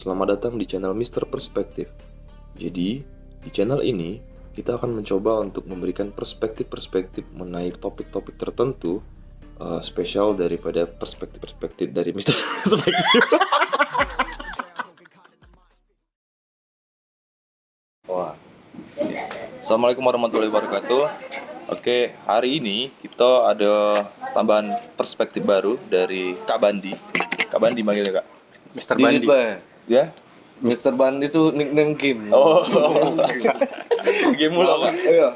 Selamat datang di channel Mister Perspektif. Jadi, di channel ini kita akan mencoba untuk memberikan perspektif-perspektif mengenai topik-topik tertentu uh, spesial daripada perspektif-perspektif dari Mister Perspektif. Wah. Assalamualaikum warahmatullahi wabarakatuh. Oke, hari ini kita ada tambahan perspektif baru dari Kak Bandi. Kak Bandi manggilnya Kak. Mister Bandi. Bandi. Ya? Mister Bandi itu nickname game. Oh. Game mulu Kak. Iya.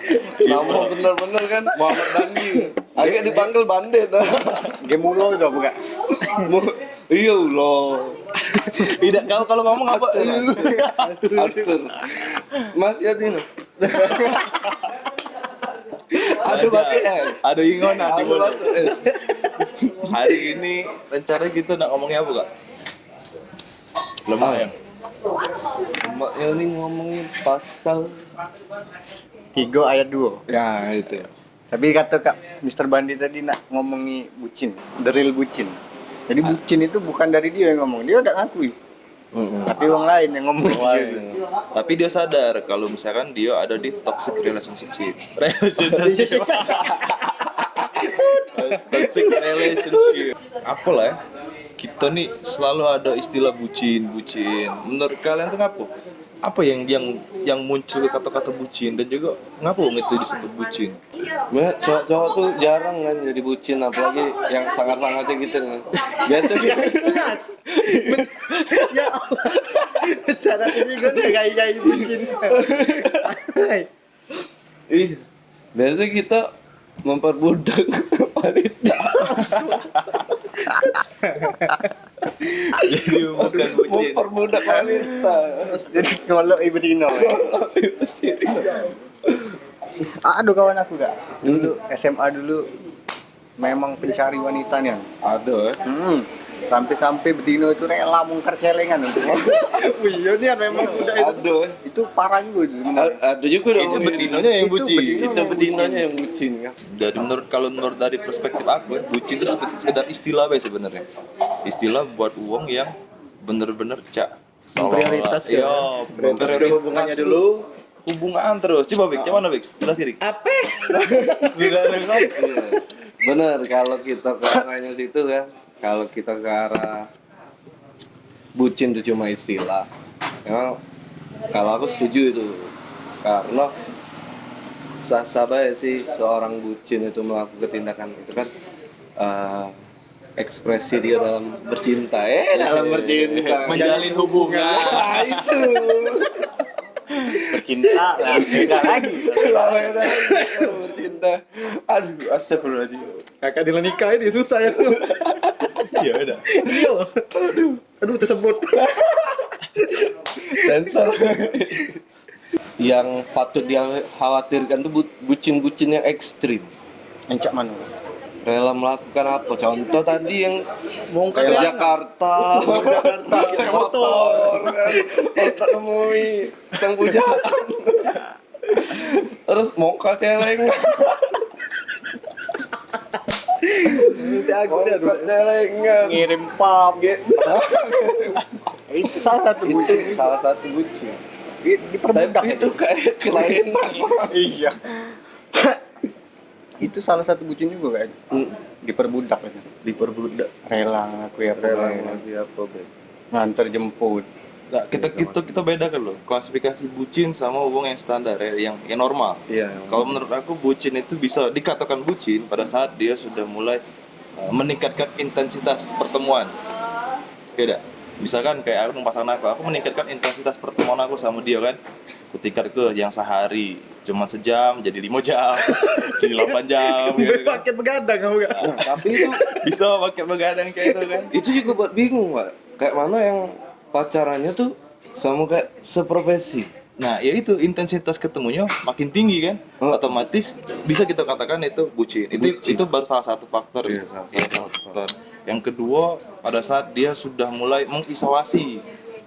Nama bener-bener kan Muhammad Bandi. Agak dipanggil Bandit. Game mulu itu bukan? Iya Allah. Tidak kalau kalau ngomong apa? Arthur. Mas ya Dino. Aduh pakai S. Ada ingon di Aduh mulut. pakai S. Hari ini rencana kita nak ngomongnya apa kak? Lemah ya? Ini ngomongin pasal Tiga ayat dua. ya itu. Tapi kata kak Mister Bandi tadi nak ngomongi bucin, deril bucin. Jadi bucin itu bukan dari dia yang ngomong, dia udah ngakui. Tapi orang lain yang ngomong dia. Tapi dia sadar kalau misalkan dia ada di toxic relationship. Relationship. toxic relationship. Apa lah ya? Kita nih selalu ada istilah bucin, bucin. Menurut kalian tuh ngapa? Apa yang yang yang muncul kata-kata bucin dan juga ngapa itu disebut bucin? Ya, cowok-cowok tuh jarang kan jadi bucin apalagi yang sangat-sangat gitu kan. Biasanya ya Allah. Cara ini gue gaya-gaya bucin. Ih, biasanya kita memperbudak. Jadi bukan bucin. memperbudak wanita. Jadi kalau ibu Tino. Aduh kawan aku gak. Dulu SMA dulu memang pencari wanita nih. Ada eh. Hmm. Sampai-sampai Betino itu rela mungkar celengan untuk Iya nih memang udah itu. Ada eh. Itu parah juga itu Ada juga dong. Itu betinonya yang Itu bucin. Itu betinanya yang bucin kan. dari menurut kalau menurut dari perspektif aku bucin itu seperti sekedar istilah be sebenarnya istilah buat uang yang bener-bener cak Prioritas ya. iya Prioritas hubungannya dulu. hubungan terus coba Bik, gimana Bik? jelas diri Apa? Bener kalau kita ke situ kan. Kalau kita ke arah bucin itu cuma istilah. Memang kalau aku setuju itu. Karena sah-sah baik sih seorang bucin itu melakukan tindakan itu kan eh, ekspresi dia dalam bercinta. Eh dalam bercinta. Menjalin hubungan. Nah, itu. Bercinta lah, beda lagi. Lama ya, bercinta. Aduh astagfirullahaladzim. Kakak di nikah ini susah ya. tuh. Iya udah Iya. Aduh, aduh tersebut. sensor. Yang patut dia khawatirkan tuh bu- bucin-bucin yang ekstrim. Encak mana? rela melakukan apa? Contoh tadi yang Mau ke Jakarta. Pakai motor. kan untuk nemui sang pujaan terus mongkal celeng mongkal celengan. Ngirim pam gitu itu salah satu itu bucin. salah satu bucin. Di, diperbudak itu. kayak kelainan. Iya. Itu salah satu bucin juga kan? Diperbudak kan? Diperbudak. Rela ngaku ya rela apa Beb? nganter jemput. Nah, kita kita kita bedakan loh. Klasifikasi bucin sama hubungan yang standar ya yang yang normal. Iya kalau menurut aku bucin itu bisa dikatakan bucin pada saat dia sudah mulai meningkatkan intensitas pertemuan. Beda. Misalkan kayak aku dengan pasangan aku aku meningkatkan intensitas pertemuan aku sama dia kan? Ketika itu yang sehari cuma sejam jadi lima jam jadi 8 jam gitu kan. pakai begadang kamu gak Nah, tapi itu bisa pakai begadang kayak itu kan? Itu juga buat bingung pak. Kayak mana yang pacarannya tuh sama kayak seprofesi nah ya itu intensitas ketemunya makin tinggi kan Oh. otomatis bisa kita katakan itu bucin itu Bucin. itu baru salah satu faktor Iya, ya. salah Salah satu satu faktor yang kedua pada saat dia sudah mulai mengisolasi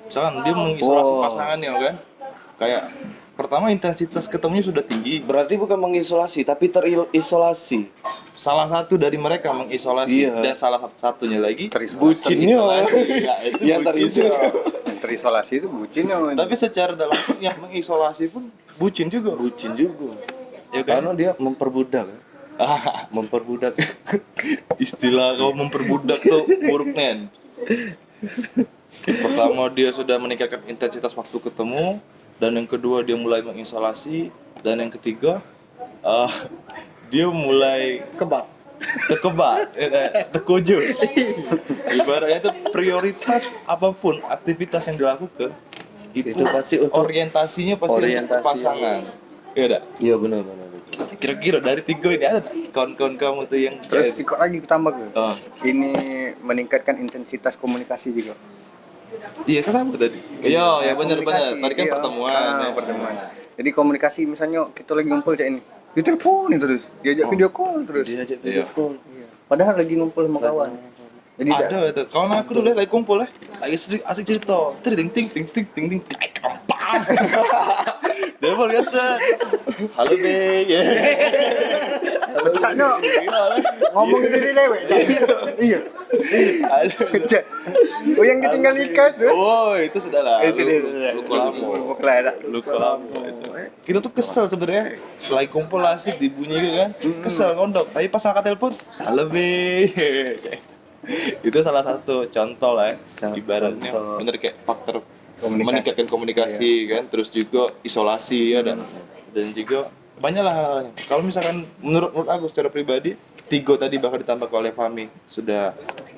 misalkan dia mengisolasi Oh. pasangannya kan kayak pertama intensitas ketemunya sudah tinggi berarti bukan mengisolasi tapi terisolasi salah satu dari mereka mengisolasi Iya. dan salah satu satunya lagi bucinnya terisolasi. Ya, itu yang bucin. terisolasi yang terisolasi itu bucin yang Tapi secara dalam yang mengisolasi pun bucin juga. bucin juga Ya kan? karena dia memperbudak? Ah, memperbudak istilah kau memperbudak tuh buruk nen. Pertama dia sudah meningkatkan intensitas waktu ketemu dan yang kedua dia mulai mengisolasi dan yang ketiga ah, dia mulai Kebab. Terkebat, eh, terkujur. Ibaratnya itu prioritas apa pun aktivitas yang dilakukan itu, itu pasti untuk orientasinya pasti Orientasi. untuk pasangan. Iya dah. iya benar benar Kira-kira dari tiga ini ada kawan-kawan kamu tuh yang terus cewek? ikut lagi tambah ke Oh, ini meningkatkan intensitas komunikasi juga iya kan sama tadi. Iya, ya benar benar. Tadi kan iya. pertemuan. Ah, ya. pertemuan jadi komunikasi misalnya kita lagi ngumpul cak ini diteleponin terus diajak Oh. video call terus diajak Iya. video call Iya. padahal lagi ngumpul sama kawan jadi ada itu kawan aku dulu lagi kumpul ya lagi asik, asik cerita ting ting ting ting ting ting ting kampang dia mau lihat halo be ya Caknya ngomong itu di lewek iya Cak. oh yang ditinggal nikah tuh oh itu sudah lah itu dia lu lama Lupa lah ada. lu lama itu kita tuh kesel sebenarnya. Lagi kumpul asik dibunyi gitu kan. Kesel ngondok tapi pas angkat telepon be. Itu salah satu contoh lah ya. Contoh. ibaratnya bener kayak faktor Komunikasi. meningkatkan komunikasi kan. Terus juga isolasi ya dan dan juga banyak lah hal-halnya kalau misalkan menurut menurut aku secara pribadi tiga tadi bakal ditambah oleh Fami sudah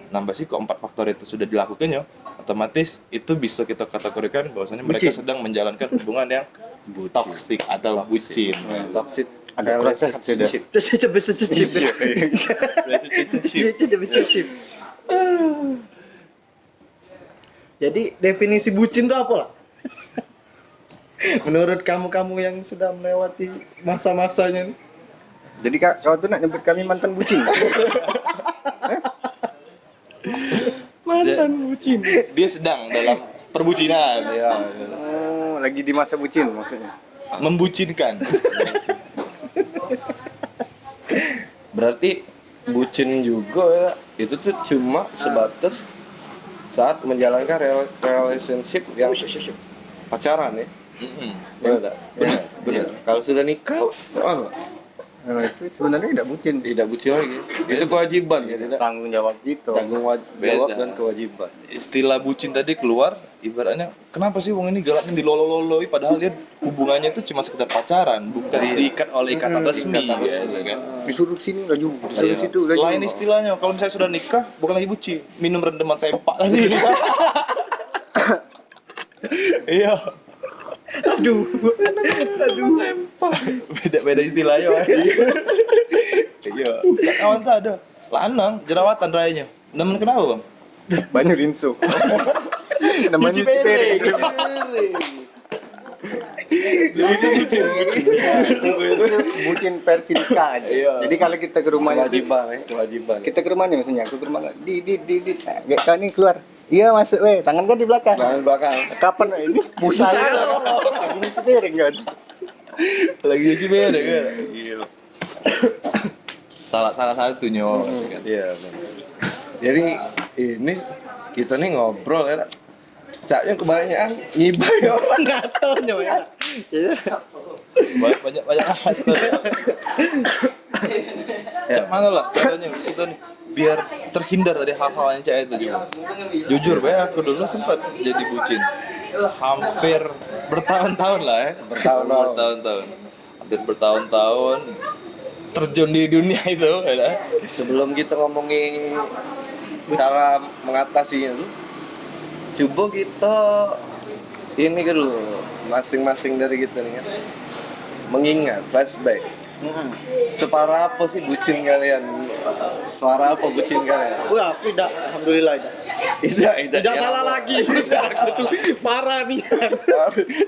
nambah sih keempat faktor itu sudah dilakukan ya. Otomatis itu bisa kita kategorikan bahwasanya mereka Bucin. sedang menjalankan hubungan yang toxic atau bucin. Toxic. Ada relationship cecep cecep. Jadi definisi bucin itu apa lah? Menurut kamu-kamu yang sudah melewati masa-masanya nih. Jadi kak, cowok tuh nak nyebut kami mantan bucin. mantan bucin. Dia sedang dalam perbucinan. Ya Oh, lagi di masa bucin maksudnya. membucinkan. Berarti bucin juga ya. Itu tuh cuma sebatas saat menjalankan rel- relationship yang pacaran ya Mm-mm. benar? Benar, benar kalau sudah nikah oh, Nah, itu sebenarnya tidak bucin. tidak bucin lagi itu kewajiban ya tidak Tanggung jawab gitu. tanggung jawab dan kewajiban istilah bucin tadi keluar ibaratnya kenapa sih wong ini galaknya dilolo-loloi padahal dia hubungannya itu cuma sekedar pacaran bukan diikat oleh ikatan Mm, resmi, ikatan ya, resmi. kan? Disuruh sini laju, disuruh Iya. situ laju. lain istilahnya kalau misalnya sudah nikah bukan lagi bucin minum rendeman sempak tadi iya Aduh. aduh. Sempak beda beda istilahnya Wak. iya. Kawan tuh ada. Lanang jerawatan rayanya. Nemen kenapa bang? Banyak rinso. Namanya Cuci piring. Bucin versi nikah aja. Iya. Jadi kalau kita ke rumahnya kewajiban ya kewajiban. Kita ke rumahnya misalnya aku ke rumah di di di di. Nah, kayak kau nih keluar iya masuk weh. Tangan kan di belakang. Tangan belakang. Kapan ini busa lagi nyuci piring kan? Lagi cuci piring kan? Gila. Salah salah satunya iya benar. jadi ini kita nih ngobrol ya Caknya kebanyakan ngibah ya Enggak tahu nyawa ya. Iya. banyak banyak banyak tuh. Cak mana lah contohnya kita nih biar terhindar dari hal-hal yang cak itu juga. Jujur ya aku dulu sempat jadi bucin. Hampir bertahun-tahun lah ya. Bertahun-tahun. Bertahun-tahun. Hampir bertahun-tahun terjun di dunia itu ya. sebelum kita ngomongin cara mengatasinya coba kita ini kan dulu masing-masing dari kita nih kan mengingat flashback separah apa sih bucin kalian? Suara apa bucin kalian? Wah, tidak. Alhamdulillah tidak. tidak tidak. Tidak salah lagi. Aku tuh parah nih.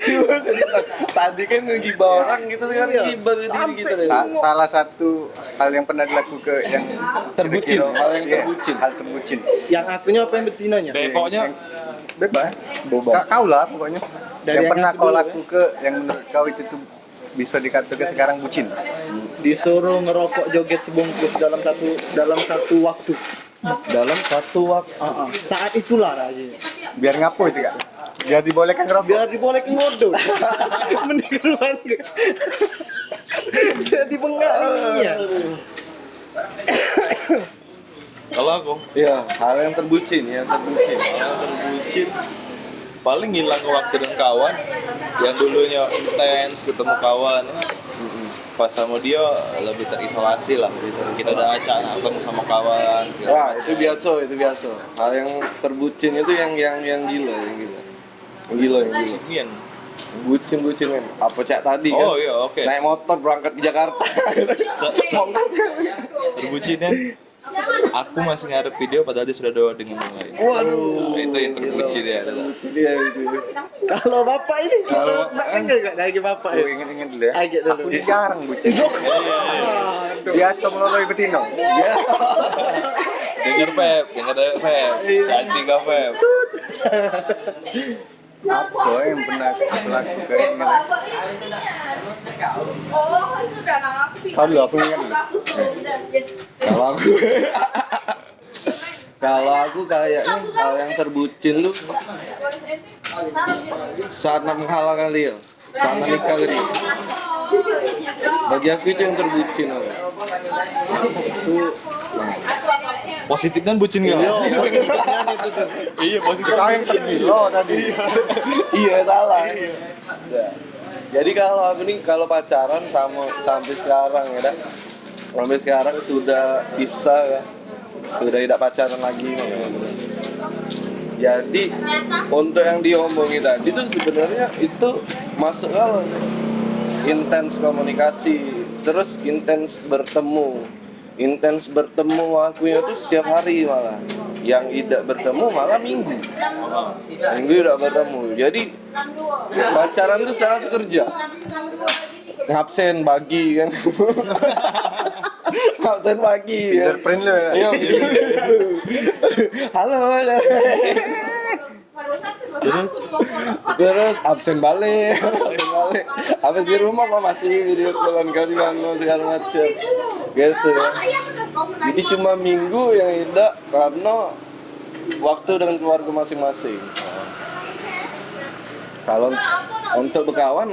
Cuma cerita, tadi kan ngegibah orang gitu kan Iya. ngibah deh. Sa- salah satu hal yang pernah dilakukan yang Terbucin, hal yang iya, terbucin. hal terbucin. Yang akunya apa yang betinanya? Be- pokoknya bebas Bebas. Ka- kau lah pokoknya. Dari yang yang pernah aku kau lakukan yang menurut kau itu tuh bisa dikatakan sekarang bucin Disuruh ngerokok joget sebungkus dalam satu dalam satu waktu. dalam satu waktu Ah, ah. Saat itulah rasanya. biar ngapo itu kak Biar dibolehkan ngerokok. biar dibolehin ngodok mending keluar jadi bengak iya Kalau aku Iya, hal yang terbucin ya, terbucin. yang terbucin paling hilang waktu dengan kawan yang dulunya intens ketemu kawan pas sama dia lebih terisolasi lah kita udah acak ketemu sama kawan Wah, macam. itu biasa, itu biasa. Hal yang terbucin itu yang yang yang gila, yang gila. Yang gila, yang gila. Bucin, bucin kan. Apa cek tadi kan? oh iya oke Naik motor berangkat ke Jakarta. terbucinnya aku masih ngarep video padahal dia sudah doa dengan yang lain Waduh. itu yang terbucin ya Iya itu. kalau bapak ini Kalau- kalau enggak enggak dari bapak ya inget-inget dulu ya. Aku ini jarang bucin. Biasa. Ya. denger Feb denger Feb janji gak Feb Apa yang pernah aku lakukan? Oh, sudah. Aku Tahu dulu, aku ingat. Kalau aku Kalau aku kayaknya hal yang terbucin tuh saat menghalalkan dia, nak nikah dia. Bagi aku itu yang terbucin. aku. positif dan bucin gak? iya positif Kau yang tergila tadi. iya salah. Ya. Jadi kalau aku nih kalau pacaran sama sampai sekarang ya dah. Sampai sekarang sudah bisa ya. Sudah tidak pacaran lagi. Jadi untuk yang diomongi tadi tuh sebenarnya itu masuk kalau intens komunikasi, terus intens bertemu. Intens bertemu aku itu setiap hari malah. Yang tidak bertemu malah minggu. Minggu tidak bertemu. Jadi pacaran tuh secara sekerja ngabsen pagi kan ngabsen pagi ya. Fingerprint lu ya. Iya, halo terus absen balik absen balik. Habis di rumah kok masih video callan kan segala macam. gitu ya. jadi cuma minggu yang tidak karena waktu dengan keluarga masing-masing. Kalau untuk berkawan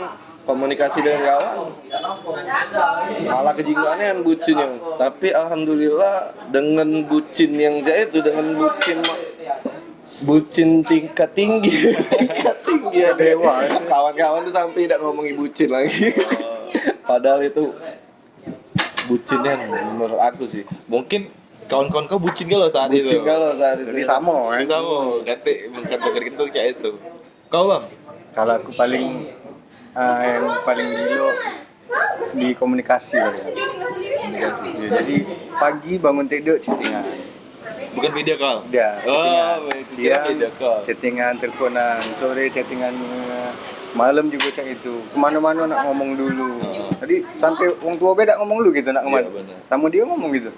komunikasi dengan kawan malah kejinggaannya yang bucinnya tapi alhamdulillah dengan bucin yang saya itu dengan bucin bucin tingkat tinggi. Tingkat tinggi ya dewa kawan-kawan tuh sampai tidak ngomongin bucin lagi. Padahal itu bucinnya menurut aku sih. Mungkin kawan-kawan kau bucin gak lo saat itu? bucin kalau saat itu Jadi sama kan. bisa mau kate mengkata gitu kayak itu. Kau bang? Kalau aku paling eh, yang paling gila di komunikasi kali ya. komunikasi. Ya, jadi pagi bangun tidur chattingan. bukan video call? Dia oh Siang video call chattingan teleponan, sore chattingan malam juga chat itu. Ke mana-mana nak ngomong dulu. Jadi sampai orang tua beda ngomong dulu gitu nak ke mana. Iya, benar. Sama dia ngomong gitu.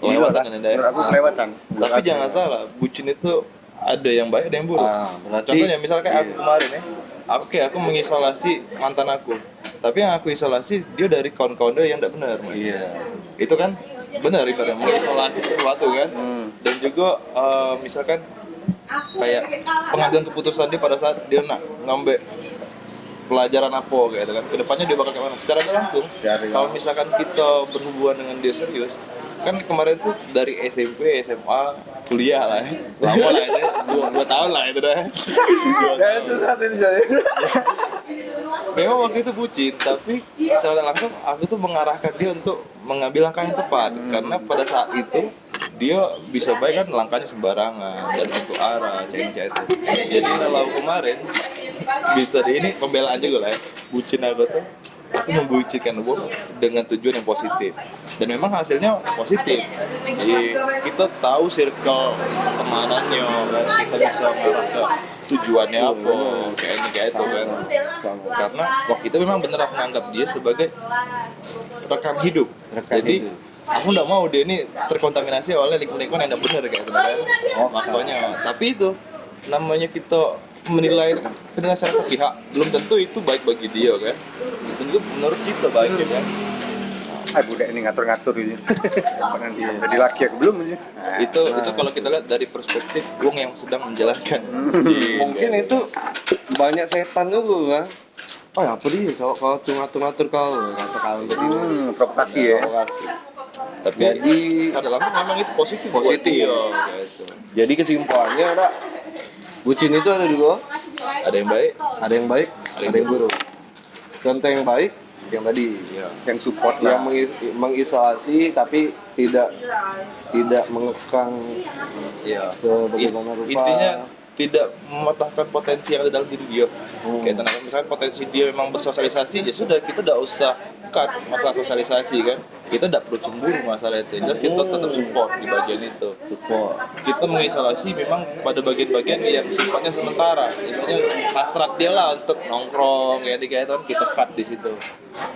Gila ya? Menurut aku kelewatan. tapi jangan salah bucin itu ada yang baik ada yang buruk ah berarti contohnya misalnya kayak aku iya. kemarin ya aku kayak aku mengisolasi mantan aku tapi yang aku isolasi dia dari kawan-kawan dia yang tidak benar iya itu kan benar ibaratnya mengisolasi sesuatu kan? Hmm. dan juga eh, misalkan kayak pengambilan keputusan dia pada saat dia nak ngambil pelajaran apa kayak gitu kan. Ke depannya dia bakal kayak mana? Secara langsung kalau misalkan kita berhubungan dengan dia serius kan kemarin tuh dari SMP SMA kuliah lah. Ya. lama lah itu. Dua, dua tahun lah itu dah. Itu memang waktu itu bucin tapi secara langsung aku tuh mengarahkan dia untuk mengambil langkah yang tepat. Karena pada saat itu dia bisa baik kan langkahnya sembarangan dan untuk arah cengca itu. Jadi kalau kemarin bisa ini pembelaan juga lah ya. Bucin aku tuh aku membucinkan gue dengan tujuan yang positif. Dan memang hasilnya positif. Jadi kita tahu circle temanannya kan? Kita bisa mengarah ke tujuannya apa kayak ini kayak itu kan? Sama karena waktu itu memang benar aku menganggap dia sebagai rekan hidup. Rekan jadi hidup. aku nggak mau dia ini terkontaminasi oleh lingkungan yang tidak benar kayak gitu kan? Oh, makanya. Tapi itu namanya kita menilai itu kan penilaian secara sepihak belum tentu itu baik bagi dia kan? Tentu menurut kita baik ya kan? Ah budak ini ngatur-ngatur ini. Apa nanti jadi laki aku belum ini. Itu itu kalau kita lihat dari perspektif Wong yang sedang menjalankan. Mungkin itu banyak setan juga kan? Oh ya apa dia cowok kau tuh ngatur-ngatur kau kata kalau tadi hmm, provokasi ya. Provokasi tapi Jadi kadang-kadang memang itu positif buat Positif. dia, gitu. jadi kesimpulannya ada bucin itu ada dua. Ada yang baik ada yang baik ada yang buruk. contoh yang baik yang tadi ya. yang support yang lah mengi- mengisolasi tapi tidak tidak mengekang ya. sebagaimana rupa. Intinya tidak mematahkan potensi yang ada dalam diri dia. Hmm. kayak tenaga misalkan potensi dia memang bersosialisasi ya sudah kita tidak usah cut masalah sosialisasi kan kita tidak perlu cemburu masalah itu. Jelas kita tetap support di bagian itu. Support. Kita mengisolasi memang pada bagian-bagian yang sifatnya sementara. Ibaratnya hasrat dia lah untuk nongkrong kayak kayak itu kan kita cut di situ.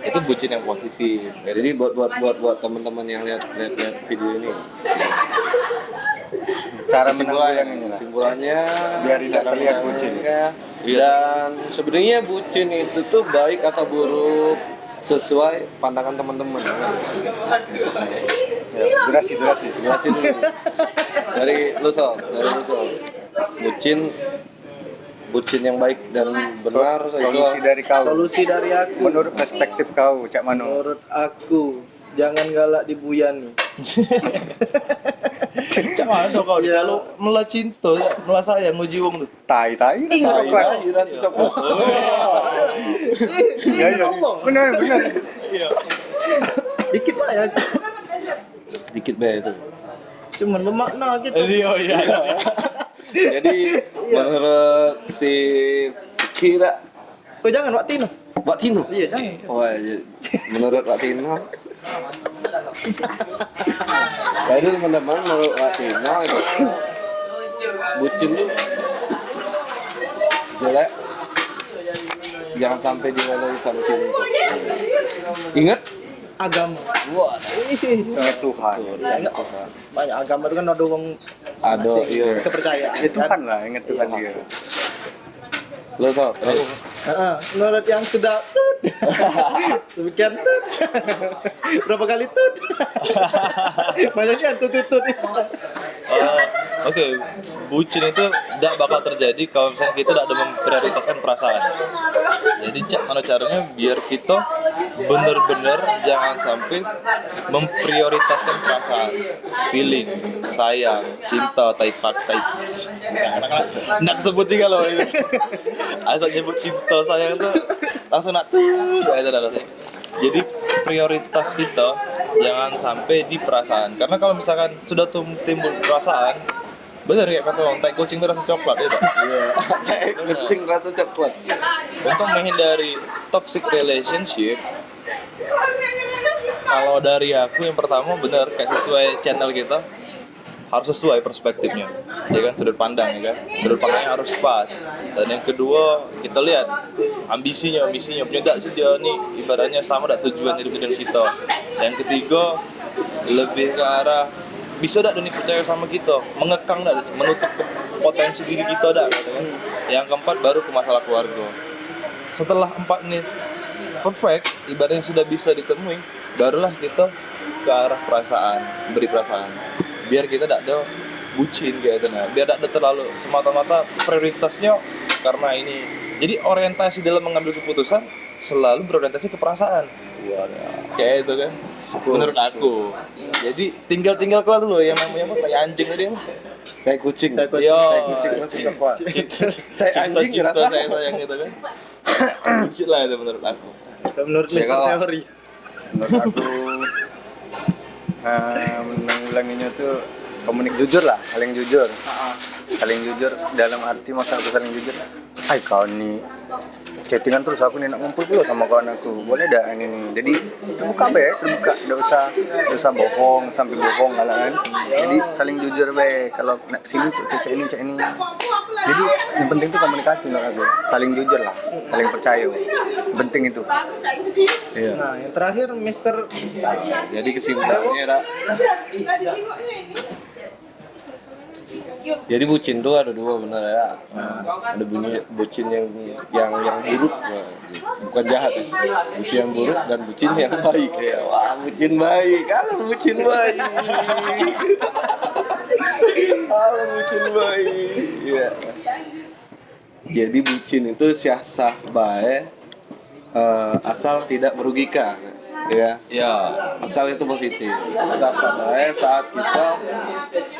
Itu bucin yang positif. Jadi buat buat buat buat teman-teman yang lihat lihat lihat video ini. Cara menanggulanginya lah kesimpulannya Biar tidak terlihat bucin. Iya. dan sebenarnya bucin itu tuh baik atau buruk sesuai pandangan teman-teman. Ya, durasi durasi. Jelasin dulu. Dari lu Sol dari lu Sol bucin. Bucin yang baik dan benar itu solusi dari kau. Solusi dari aku. menurut perspektif kau cak mano Menurut aku, jangan galak dibuyani. Cak mana tuh kau Iya. kalau melah cinta melah sayang nguji wong tuh tai tai Iya, coklat iya, rasa coklat. iya iya benar benar Dikit lah ya. Dikit be itu. Cuman bermakna gitu. iya iya Jadi menurut si Kira Oh jangan Wak Tino. Mbak Tino. Iya jangan. Wah, ya, menurut Mbak Tino Jadi teman-teman menurut Mbak Tino itu bucin tuh jelek. Jangan sampai dilalui sama cinta ingat? Agama. wah ingat Tuhan. Ingat banyak agama itu kan ada orang ada iya. kepercayaan. ya Tuhan lah ingat Tuhan dia. Lo so Menurut yang sudah tut. Demikian tut. Berapa kali tut? Banyak kan tut tut tut. Oke, bucin itu tidak bakal terjadi kalau misalnya kita tidak ada memprioritaskan perasaan. Jadi cak mana caranya biar kita bener-bener jangan sampai memprioritaskan perasaan, feeling, sayang, cinta, taipak, taip. Nak sebut juga loh itu. Asal nyebut cinta sayang tuh langsung nak tuh. Jadi prioritas kita jangan sampai di perasaan. Karena kalau misalkan sudah timbul perasaan, bener kayak kata orang, tai kucing itu rasa coklat ya, Pak? iya. Saya kucing rasa coklat. Untuk menghindari toxic relationship, kalau dari aku yang pertama bener kayak sesuai channel kita harus sesuai perspektifnya. Ya kan? Sudut pandang ya kan? Sudut pandangnya harus pas. Dan yang kedua kita lihat ambisinya misinya punya enggak sih dia nih ibaratnya sama enggak tujuan hidup dengan kita? Yang ketiga lebih ke arah bisa enggak Doni percaya sama kita? Mengekang enggak menutup potensi diri kita gitu kan? Yang keempat baru ke masalah keluarga. Setelah empat ini perfect ibaratnya sudah bisa ditemui barulah kita ke arah perasaan beri perasaan. Biar kita tidak ada bucin kayak itu nah. Biar tidak ada terlalu semata-mata prioritasnya karena ini. Jadi orientasi dalam mengambil keputusan selalu berorientasi ke perasaan kayak itu kan. Menurut aku. Jadi tinggal tinggal kelar dulu yang namanya apa kayak anjing tadi apa kayak kucing. Kayak kucing. Yo, kayak kucing rasa coklat. Kayak anjing cinta ngerasa. sayang sayang gitu kan. Bucin lah itu menurut aku. Menurut Ya, Mr. kalau- Teori. menurut aku eh, menanggulanginya tuh komunik jujur lah saling jujur. Saling jujur dalam arti masa saling jujur. Hai kau nih chattingan terus aku nih nak ngumpul dulu sama kawan aku. Boleh dah ini nih? Jadi terbuka be terbuka. Tidak usah tidak usah bohong sampai bohong lah kan? Jadi saling jujur be. Kalau nak sini cek cek ini cek ini. Jadi yang penting tuh komunikasi menurut aku. Saling jujur lah. Saling percaya. Penting itu. Iya. Nah, yang terakhir Mr. jadi kesimpulannya ada Yuk. Jadi bucin tuh ada dua benar ya. Nah, ada bunyi bucin yang yang yang buruk, nah, bukan jahat ya. Bucin yang buruk dan bucin yang baik ya. Wah, bucin baik. Kalau bucin baik. Kalau bucin baik. Iya. Jadi bucin itu siasah baik eh, asal tidak merugikan. Ya, Ya, asal itu positif. Siasah baik saat kita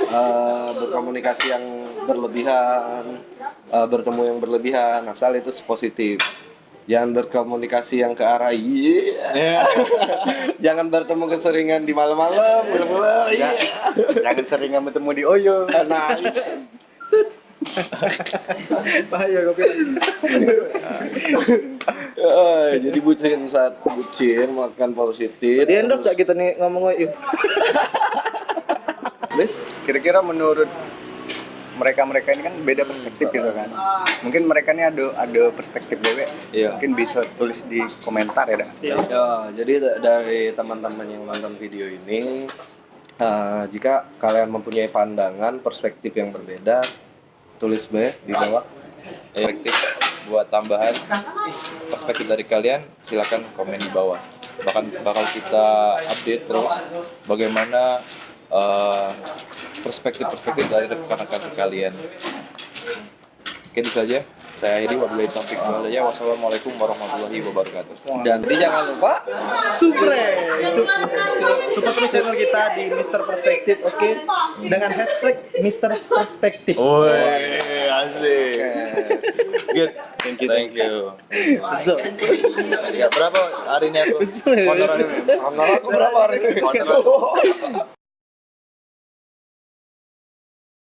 eh, berkomunikasi yang berlebihan, eh, bertemu yang berlebihan, asal itu positif. Jangan berkomunikasi yang ke arah iya. Jangan bertemu keseringan di malam-malam, malam-malam. Iya. Jangan sering bertemu di Oyo. Nah, Bahaya kopi. jadi bucin saat bucin makan positif. Di endorse gak kita nih ngomong yuk. Please. Kira-kira menurut mereka-mereka ini kan beda perspektif gitu kan. Mungkin mereka ini ada ada perspektif dewe. Iya. Mungkin bisa tulis di komentar ya. dah. Ya, jadi da- dari teman-teman yang nonton video ini, eh, jika kalian mempunyai pandangan perspektif yang berbeda, tulis B di bawah. efektif tambahan perspektif dari kalian silakan komen di bawah bahkan bakal kita update terus bagaimana eh, perspektif-perspektif dari rekan-rekan sekalian oke itu saja saya akhiri wabillahi taufiq wal hidayah. wassalamualaikum warahmatullahi wabarakatuh Dan jadi jangan lupa Supre. Support terus channel kita di Mister Perspektif, oke? Dengan hashtag Mister Perspektif. Woi, asik. Good. Thank you. Thank you. So, Ya, berapa hari ini aku? Honor aku berapa hari ini? Honor.